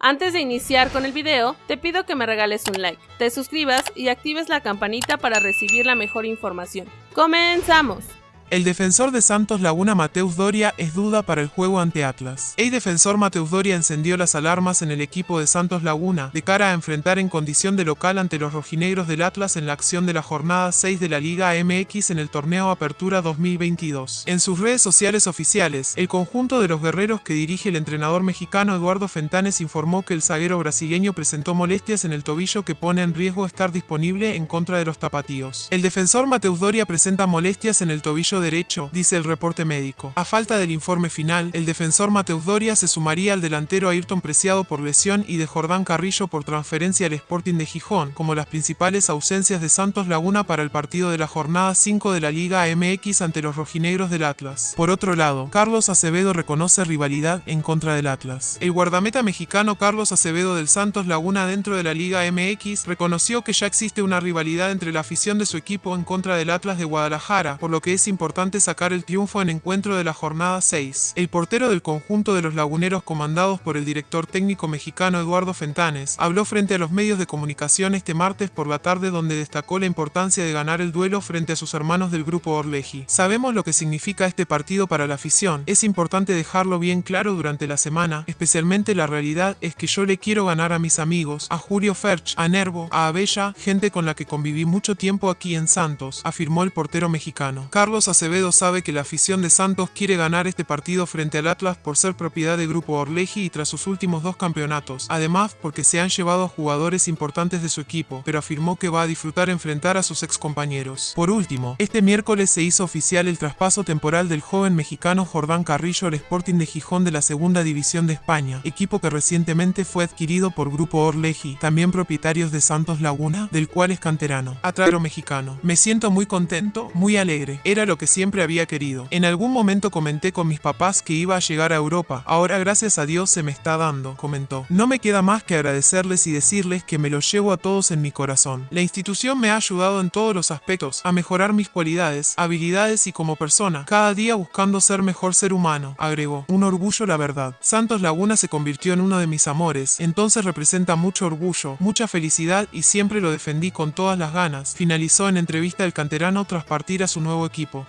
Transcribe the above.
Antes de iniciar con el video, te pido que me regales un like, te suscribas y actives la campanita para recibir la mejor información. ¡Comenzamos! El defensor de Santos Laguna Mateus Doria es duda para el juego ante Atlas. El defensor Mateus Doria encendió las alarmas en el equipo de Santos Laguna de cara a enfrentar en condición de local ante los rojinegros del Atlas en la acción de la jornada 6 de la Liga MX en el torneo Apertura 2022. En sus redes sociales oficiales, el conjunto de los guerreros que dirige el entrenador mexicano Eduardo Fentanes informó que el zaguero brasileño presentó molestias en el tobillo que pone en riesgo estar disponible en contra de los tapatíos. El defensor Mateus Doria presenta molestias en el tobillo derecho, dice el reporte médico. A falta del informe final, el defensor Mateus Doria se sumaría al delantero Ayrton Preciado por lesión y de Jordán Carrillo por transferencia al Sporting de Gijón, como las principales ausencias de Santos Laguna para el partido de la jornada 5 de la Liga MX ante los rojinegros del Atlas. Por otro lado, Carlos Acevedo reconoce rivalidad en contra del Atlas. El guardameta mexicano Carlos Acevedo del Santos Laguna dentro de la Liga MX reconoció que ya existe una rivalidad entre la afición de su equipo en contra del Atlas de Guadalajara, por lo que es importante importante sacar el triunfo en encuentro de la jornada 6. El portero del conjunto de los laguneros comandados por el director técnico mexicano Eduardo Fentanes habló frente a los medios de comunicación este martes por la tarde donde destacó la importancia de ganar el duelo frente a sus hermanos del grupo Orleji. Sabemos lo que significa este partido para la afición, es importante dejarlo bien claro durante la semana, especialmente la realidad es que yo le quiero ganar a mis amigos, a Julio Ferch, a Nervo, a Abella, gente con la que conviví mucho tiempo aquí en Santos, afirmó el portero mexicano. Carlos Acevedo sabe que la afición de Santos quiere ganar este partido frente al Atlas por ser propiedad de Grupo Orleji y tras sus últimos dos campeonatos, además porque se han llevado a jugadores importantes de su equipo, pero afirmó que va a disfrutar enfrentar a sus ex compañeros. Por último, este miércoles se hizo oficial el traspaso temporal del joven mexicano Jordán Carrillo al Sporting de Gijón de la Segunda División de España, equipo que recientemente fue adquirido por Grupo Orleji, también propietarios de Santos Laguna, del cual es canterano. Atraro mexicano. Me siento muy contento, muy alegre. Era lo que siempre había querido. En algún momento comenté con mis papás que iba a llegar a Europa, ahora gracias a Dios se me está dando, comentó. No me queda más que agradecerles y decirles que me los llevo a todos en mi corazón. La institución me ha ayudado en todos los aspectos, a mejorar mis cualidades, habilidades y como persona, cada día buscando ser mejor ser humano, agregó. Un orgullo la verdad. Santos Laguna se convirtió en uno de mis amores, entonces representa mucho orgullo, mucha felicidad y siempre lo defendí con todas las ganas, finalizó en entrevista el canterano tras partir a su nuevo equipo.